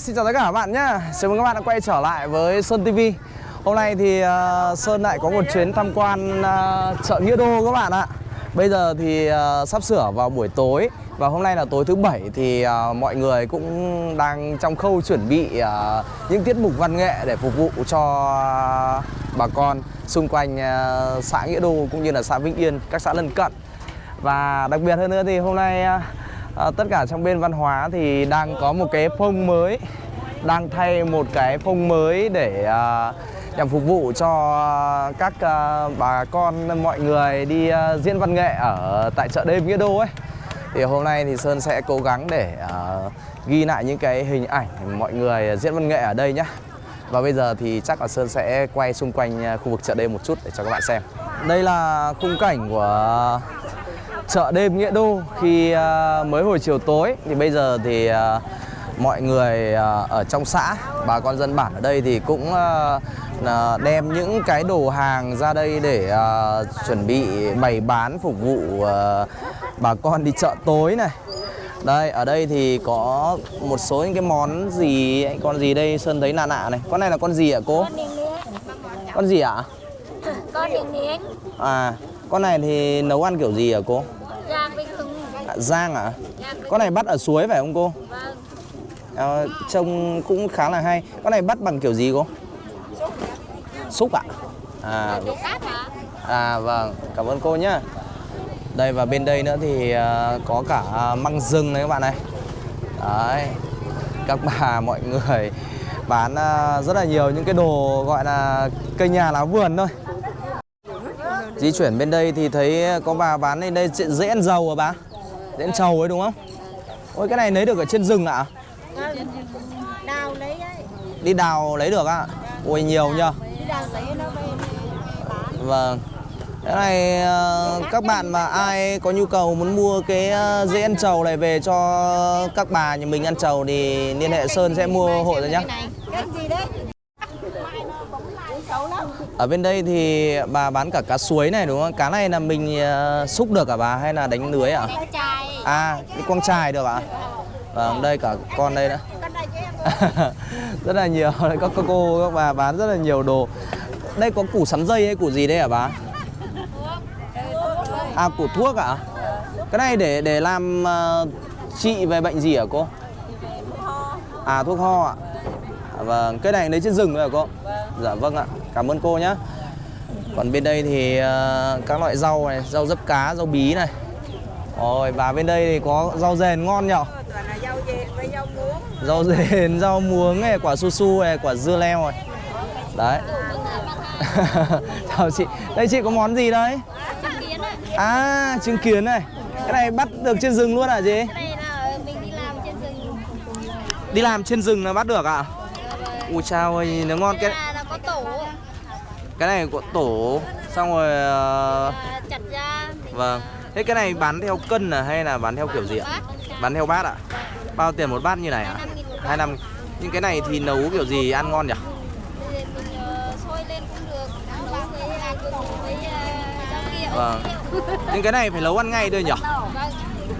Xin chào tất cả các bạn nhé Chào mừng các bạn đã quay trở lại với Sơn TV Hôm nay thì uh, Sơn lại có một chuyến tham quan uh, chợ Nghĩa Đô các bạn ạ. Bây giờ thì uh, sắp sửa vào buổi tối Và hôm nay là tối thứ bảy thì uh, mọi người cũng đang trong khâu chuẩn bị uh, những tiết mục văn nghệ để phục vụ cho uh, bà con xung quanh uh, xã Nghĩa Đô cũng như là xã Vĩnh Yên, các xã lân cận. Và đặc biệt hơn nữa thì hôm nay uh, à, tất cả trong bên văn hóa thì đang có một cái phông mới đang thay một cái phông mới để à, nhằm phục vụ cho các à, bà con mọi người đi à, diễn văn nghệ ở tại chợ đêm Nghĩa Đô ấy. Thì hôm nay thì Sơn sẽ cố gắng để à, ghi lại những cái hình ảnh mọi người diễn văn nghệ ở đây nhé và bây giờ thì chắc là Sơn sẽ quay xung quanh à, khu vực chợ đêm một chút để cho các bạn xem. Đây là khung cảnh của chợ đêm Nghĩa Đô khi uh, mới hồi chiều tối thì bây giờ thì uh, mọi người uh, ở trong xã bà con dân bản ở đây thì cũng đem những cái đồ hàng ra đây để chuẩn bị bày bán phục vụ bà con đi chợ tối này. Đây ở đây thì có một số những cái món gì con gì đây? Sơn thấy nạ nạ này. Con này là con gì ạ cô? Con gì ạ? Con miếng miếng à con này thì nấu ăn kiểu gì hả cô Giang bình thường À, Giang à? Con này bắt ở suối phải không cô? vâng À, trông cũng khá là hay. Con này bắt bằng kiểu gì cô? Xúc ạ? À, hả? à vâng, cảm ơn cô nhá. Đây và bên đây nữa thì à, có cả măng rừng này các bạn này. Đấy. Các bà mọi người bán à, rất là nhiều những cái đồ gọi là cây nhà lá vườn thôi. Di chuyển bên đây thì thấy có bà bán đây đây dễ ăn dầu à bà? Dễ ăn trầu ấy đúng không? Ôi cái này lấy được ở trên rừng ạ? Đào lấy đấy Đi đào lấy được ạ? Ôi nhiều nhờ. Đi đào lấy nó về bán Vâng. Cái này ờ, các bạn mà ai có nhu cầu muốn mua cái ờ, dễ ăn trầu này về cho các bà nhà mình ăn trầu thì liên hệ Sơn sẽ mua hộ rồi nhá. Cái gì đấy? Ở bên đây thì bà bán cả cá suối này đúng không? Cá này là mình ờ, xúc được cả bà? Hay là đánh lưới ạ? Chai À, cái quăng chài được ạ? Vâng, đây cả con đây nữa. Em rất là nhiều. Các cô, các bà bán rất là nhiều đồ. Đây có củ sắn dây hay củ gì đây hả bà? À củ thuốc ạ. Cái này để để làm uh, trị về bệnh gì hả cô? À thuốc ho ạ. À, vâng cái này lấy trên rừng rồi hả cô? Dạ vâng ạ cảm ơn cô nhé còn bên đây thì ờ, các loại rau này rau dấp cá rau bí này. Rồi và bên đây thì có rau rền ngon nhở? Toàn là rau dền với rau muống. Rau rền rau muống này quả su su này quả dưa leo này. Đấy. Chào chị. Đây chị có món gì đấy? À trứng kiến này. Cái này bắt được trên rừng luôn hả chị? Cái này là mình đi làm trên rừng. Đi làm trên rừng là bắt được à ui chao ơi nó ngon Cái cái này là có tổ. cái này có tổ xong rồi ờ, à, Chặt ra vâng. thế cái này bán theo cân à hay là bán theo kiểu gì ạ? Bán theo bát. Ạ? Bao tiền một bát như này ạ? 25.000 một bát. hai năm nhưng cái này thì nấu kiểu gì ăn ngon nhỉ? Ờ, à, à, Vâng. nhưng cái này phải nấu ăn ngay thôi nhỉ? Vâng.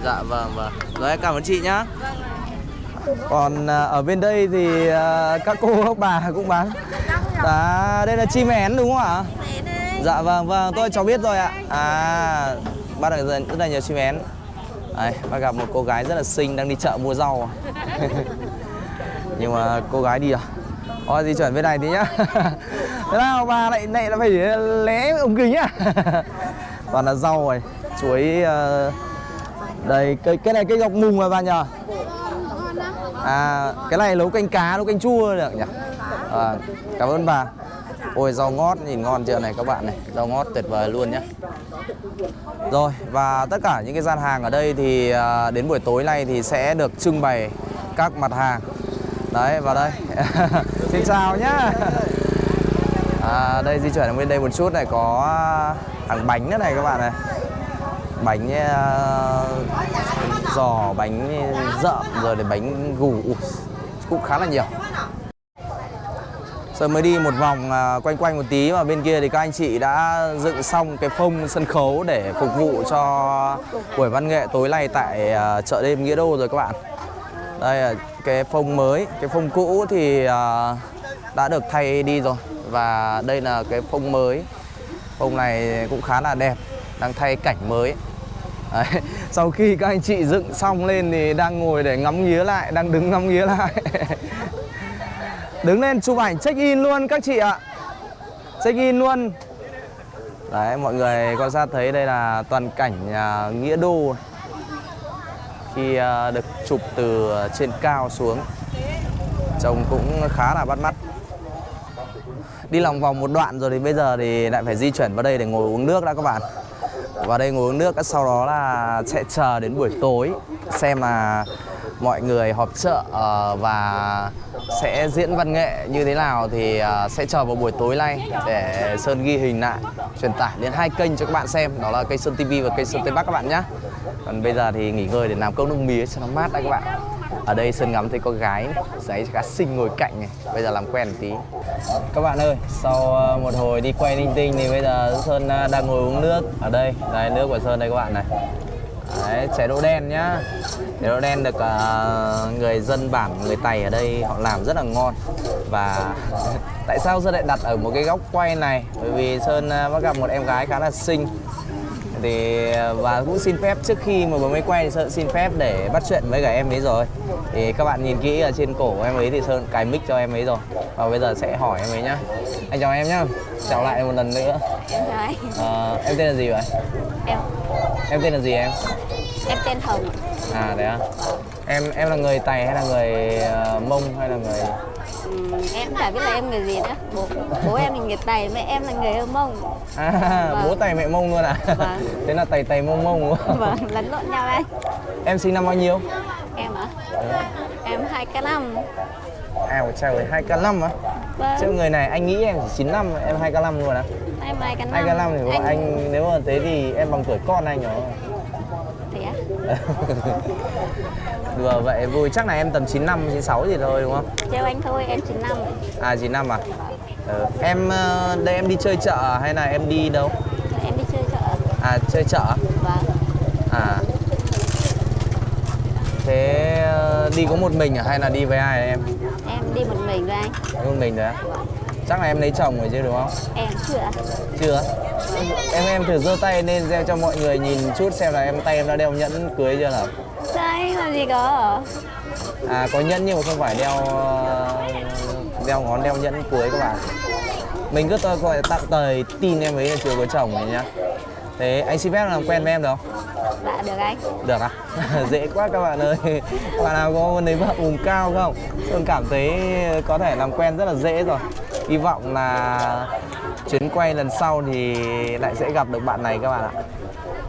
Dạ vâng vâng. Rồi cảm ơn chị nhá. Còn à, ở bên đây thì à, các cô các bà cũng bán. Dạ, đây là chim én đúng không ạ? Dạ vâng vâng, tôi cháu biết rồi ạ. À, bắt được rất là nhiều chim én. Đây, bác gặp một cô gái rất là xinh đang đi chợ mua rau. Nhưng mà cô gái đi à? Thôi di chuyển bên này tí nhá. Thế nào bà lại lại là phải lé ống kính à? Toàn là rau rồi, chuối à, đây cây cái này cây ngọc mùng mà bà nhờ à cái này nấu canh cá nấu canh chua được nhỉ? À, cảm ơn bà. Ôi rau ngót nhìn ngon chưa này các bạn này. Rau ngót tuyệt vời luôn nhé rồi và tất cả những cái gian hàng ở đây thì à, đến buổi tối nay thì sẽ được trưng bày các mặt hàng. Đấy vào đây. Xin chào nhá. À, đây di chuyển đến bên đây một chút này có hàng bánh nữa này các bạn này bánh uh, giò bánh rợm rồi đến bánh gù Ui, cũng khá là nhiều. Giờ mới đi một vòng ờ, quanh quanh một tí mà bên kia thì các anh chị đã dựng xong cái phông sân khấu để phục vụ cho buổi văn nghệ tối nay tại ờ, chợ đêm Nghĩa Đô rồi các bạn. Đây là cái phông mới cái phông cũ thì đã được thay đi rồi và đây là cái phông mới. Phông này cũng khá là đẹp đang thay cảnh mới. Đấy. sau khi các anh chị dựng xong lên thì đang ngồi để ngắm nghía lại đang đứng ngắm nghía lại. Đứng lên chụp ảnh check in luôn các chị ạ. Check in luôn. Đấy mọi người quan sát thấy đây là toàn cảnh nhà nghĩa đô. Khi à, được chụp từ trên cao xuống trông cũng khá là bắt mắt. Đi lòng vòng một đoạn rồi thì bây giờ thì lại phải di chuyển vào đây để ngồi uống nước đã các bạn vào đây ngồi uống nước, sau đó là sẽ chờ đến buổi tối, xem là mọi người họp chợ ờ, và sẽ diễn văn nghệ như thế nào thì ờ, sẽ chờ vào buổi tối nay để Sơn ghi hình lại, truyền tải đến hai kênh cho các bạn xem, đó là kênh Sơn TV và kênh Sơn Tây Bắc các bạn nhé còn bây giờ thì nghỉ ngơi để làm công nước mía cho nó mát đã các bạn ở đây Sơn ngắm thấy có gái giấy khá xinh ngồi cạnh này. Bây giờ làm quen một tí. Các bạn ơi sau ờ, một hồi đi quay linh tinh thì bây giờ Sơn ờ, đang ngồi uống nước. Ở đây đây nước của Sơn đây các bạn này. Đấy, chè đỗ đen nhá. Chè đỗ đen được uh, người dân bản người Tày ở đây họ làm rất là ngon. Và tại sao Sơn lại đặt ở một cái góc quay này? Bởi vì Sơn ờ, bắt gặp một em gái khá là xinh thì và cũng xin phép trước khi mà vừa mới quay thì Sơn xin phép để bắt chuyện với cả em ấy rồi. Thì các bạn nhìn kỹ ở trên cổ của em ấy thì Sơn cài mic cho em ấy rồi. Và bây giờ sẽ hỏi em ấy nhá. Anh chào em nhá. Chào lại một lần nữa. Em chào anh. Ờ, em tên là gì vậy? Em. Em tên là gì em? Em tên Hồng. à đấy à em em là người Tày hay là người ờ, Mông hay là người Ừm, em chả biết là em người gì nữa. Bố bố em là người Tày, mẹ em là người Hơ Mông. à, Vâng. bố Tày mẹ Mông luôn à Vâng. thế là Tày Tày Mông Mông đúng không? Vâng, lẫn lộn nhau anh. em sinh năm bao nhiêu Em hả? Em hai k năm. ảo trời hai k năm á chứ Vâng. người này anh nghĩ em chỉ 9 năm em hai k năm luôn á Em hai k năm. hai k năm thì bọn anh nếu mà thế thì em bằng tuổi con anh rồi? đùa vậy vui chắc là em tầm 9 năm 96 gì thôi đúng không Trêu anh thôi, em 9 năm. à 9 năm à ừ. em ờ, đây em đi chơi chợ hay là em đi đâu Em đi chơi chợ. à chơi chợ Vâng. À Thế ờ, đi có một mình à hay là đi với ai em? Em đi một mình với anh. Đi một mình đấy á? Chắc là em lấy chồng rồi chứ đúng không? Em chưa. Chưa Em em thử giơ tay lên gieo cho mọi người nhìn chút xem là em tay em đã đeo nhẫn cưới chưa nào Đây, làm gì có. À có nhẫn nhưng mà không phải đeo ờ, đeo ngón đeo nhẫn cưới các bạn Mình cứ tôi gọi tạm thời tin em ấy là chưa có chồng này nhá Thế anh xin phép làm quen với em được không? Dạ được anh. Được à? Dễ quá các bạn ơi bạn nào có muốn lấy vợ vùng cao không? Sơn cảm thấy có thể làm quen rất là dễ rồi Hy vọng là chuyến quay lần sau thì lại sẽ gặp được bạn này các bạn ạ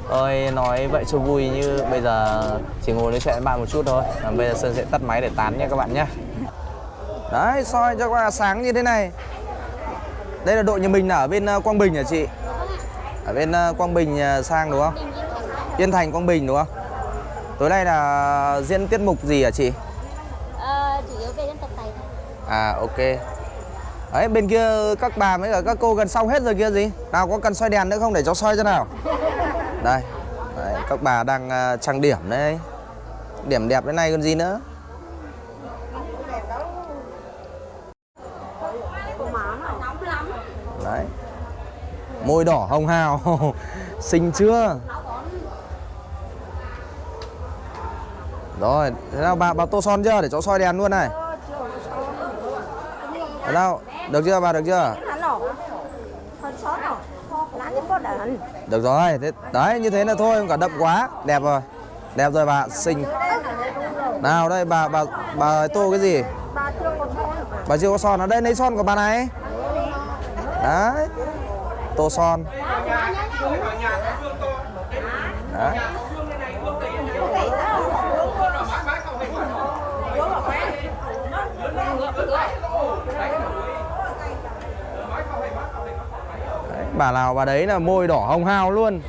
Tôi nói vậy cho vui như bây giờ chỉ ngồi nói chuyện với bạn một chút thôi Còn Bây giờ Sơn sẽ tắt máy để tán nha các bạn nhé Đấy, soi cho qua sáng như thế này Đây là đội nhà mình ở bên ờ, Quang Bình hả chị? Ở bên ờ, Quang Bình ờ, sang đúng không? Yên Thành Quang Bình đúng không? Tối nay là diễn tiết mục gì hả chị? Ờ, chủ yếu về dân tộc Tày thôi. À ok Đấy bên kia các bà mới cả các cô gần xong hết rồi kia gì? Nào có cần soi đèn nữa không để cháu soi cho nào? Đây Đấy, Các bà đang à, trang điểm đấy. Điểm đẹp thế này còn gì nữa? Đấy. Môi đỏ hồng hào. Xinh chưa? Rồi, thế nào bà, bà tô son chưa? Để cháu soi đèn luôn này. Thế nào, được chưa bà được chưa? Được rồi, thế, đấy như thế là thôi không cả đậm quá. Đẹp rồi, đẹp rồi bà, xinh. Nào đây bà, bà, bà tô cái gì? Bà chưa có son ở đây lấy son của bà này. Đấy. Tô son. Đấy Đấy, bà nào bà đấy là môi đỏ hồng hào luôn.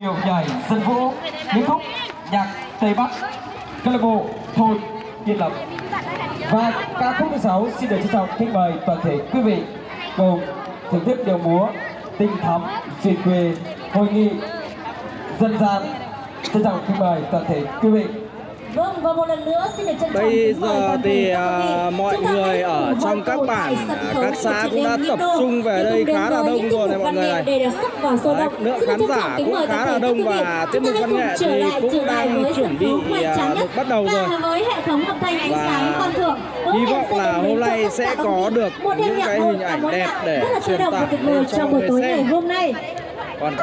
Điệu nhảy dân vũ Nguyễn khúc nhạc Tây Bắc, câu lạc bộ thôn Yên Lập. Và ca khúc thứ sáu xin được trân trọng kính mời toàn thể quý vị, cùng thưởng thức điệu múa tinh thắm duyên quê hội nghị dân gian. Trân trọng kính mời toàn thể quý vị. Vâng và một lần nữa xin được trân trọng Bây giờ thì à, mọi Chúng người ở trong các bản, à, các xã cũng đã tập trung về đây khá là đông rồi này mọi người này. Đấy, lượng khán được giả cũng khá là đông và tiết mục văn nghệ thì cũng đang chuẩn bị, hoành à, được bắt đầu rồi. và với hệ thống âm thanh ánh Và sáng quan thượng. Hứa hy vọng là hôm nay sẽ có được những cái hình ảnh đẹp để truyền tải cho buổi người tối xem. ngày hôm nay. Còn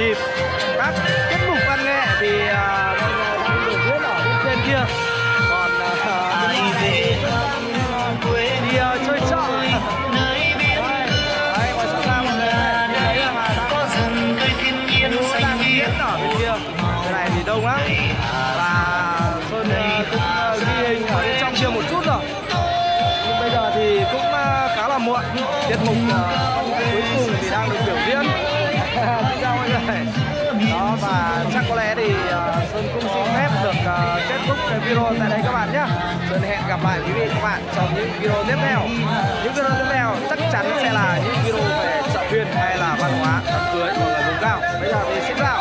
nhịp. Các tiết mục văn nghệ thì à, mọi người đang biểu diễn ở bên trên kia. Còn à, đi à, chơi chợ đông lắm. Và sơn à, cũng à, ghi hình ở bên trong kia một chút rồi. Nhưng bây giờ thì cũng à, khá là muộn. Tiết mục à, đó, và chắc có lẽ thì ờ, sơn cũng xin phép được ờ, kết thúc cái video tại đây các bạn nhé sơn hẹn gặp lại quý vị các bạn trong những video tiếp theo. Những video tiếp theo chắc chắn sẽ là những video về chợ phiên hay là văn hóa đám cưới hoặc là vùng cao. Bây giờ thì xin chào.